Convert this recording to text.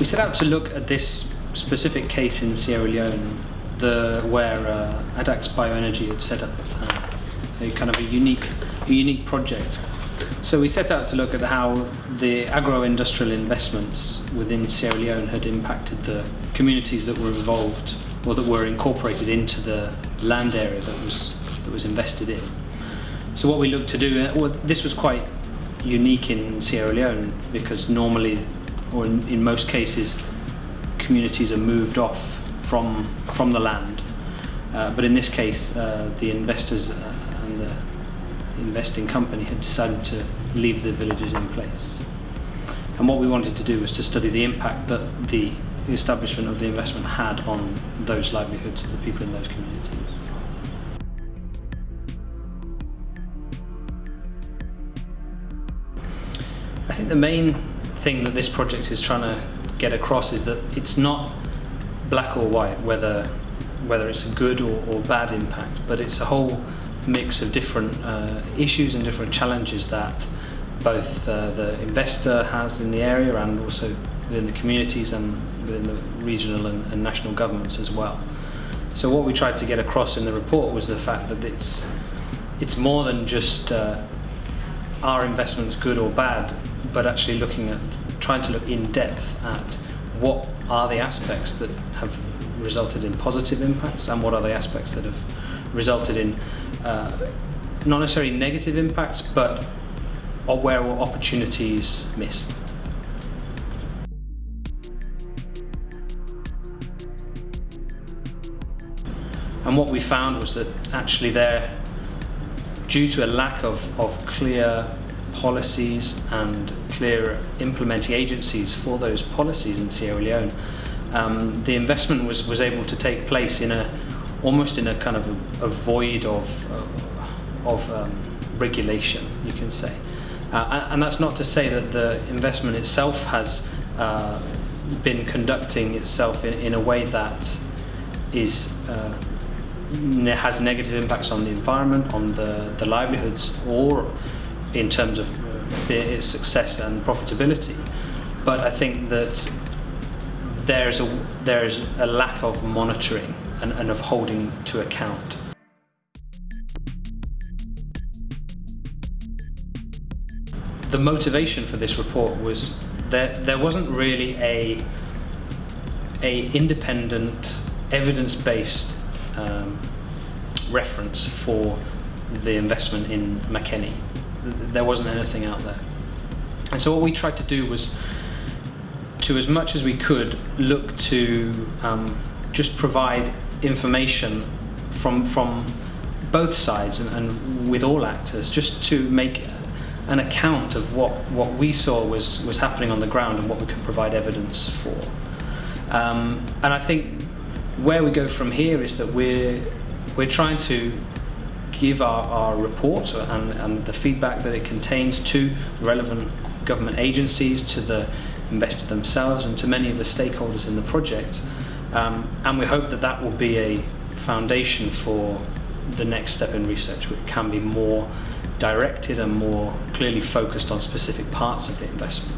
We set out to look at this specific case in Sierra Leone, the, where uh, Addax Bioenergy had set up uh, a kind of a unique, a unique project. So we set out to look at how the agro-industrial investments within Sierra Leone had impacted the communities that were involved or that were incorporated into the land area that was that was invested in. So what we looked to do, uh, well, this was quite unique in Sierra Leone because normally, or in, in most cases, communities are moved off from from the land. Uh, but in this case, uh, the investors uh, and the investing company had decided to leave the villages in place. And what we wanted to do was to study the impact that the establishment of the investment had on those livelihoods of the people in those communities. I think the main thing that this project is trying to get across is that it's not black or white, whether whether it's a good or, or bad impact, but it's a whole mix of different uh, issues and different challenges that both uh, the investor has in the area and also within the communities and within the regional and, and, national governments as well. So what we tried to get across in the report was the fact that it's it's more than just uh, are investments good or bad, but actually looking at trying to look in depth at what are the aspects that have resulted in positive impacts and what are the aspects that have resulted in uh, not necessarily negative impacts, but where were opportunities missed. And what we found was that actually there, due to a lack of, of clear policies and clear implementing agencies for those policies in Sierra Leone, um, the investment was, was able to take place in a almost in a kind of a, a void of, uh, of um, regulation, you can say. Uh, and that's not to say that the investment itself has uh, been conducting itself in, in a way that is uh, has negative impacts on the environment, on the, the livelihoods, or in terms of its success and profitability. But I think that there's a, there's a lack of monitoring and, and of holding to account. The motivation for this report was that there wasn't really a, a independent, evidence-based um, reference for the investment in Makeni. There wasn't anything out there. And so what we tried to do was to as much as we could look to um, just provide information from from both sides and, and, with all actors just to make an account of what what we saw was was happening on the ground and what we could provide evidence for. Um, and I think where we go from here is that we're we're trying to give our, our report and, and the feedback that it contains to relevant government agencies, to the investor themselves and to many of the stakeholders in the project. Um, and we hope that that will be a foundation for the next step in research which can be more directed and more clearly focused on specific parts of the investment.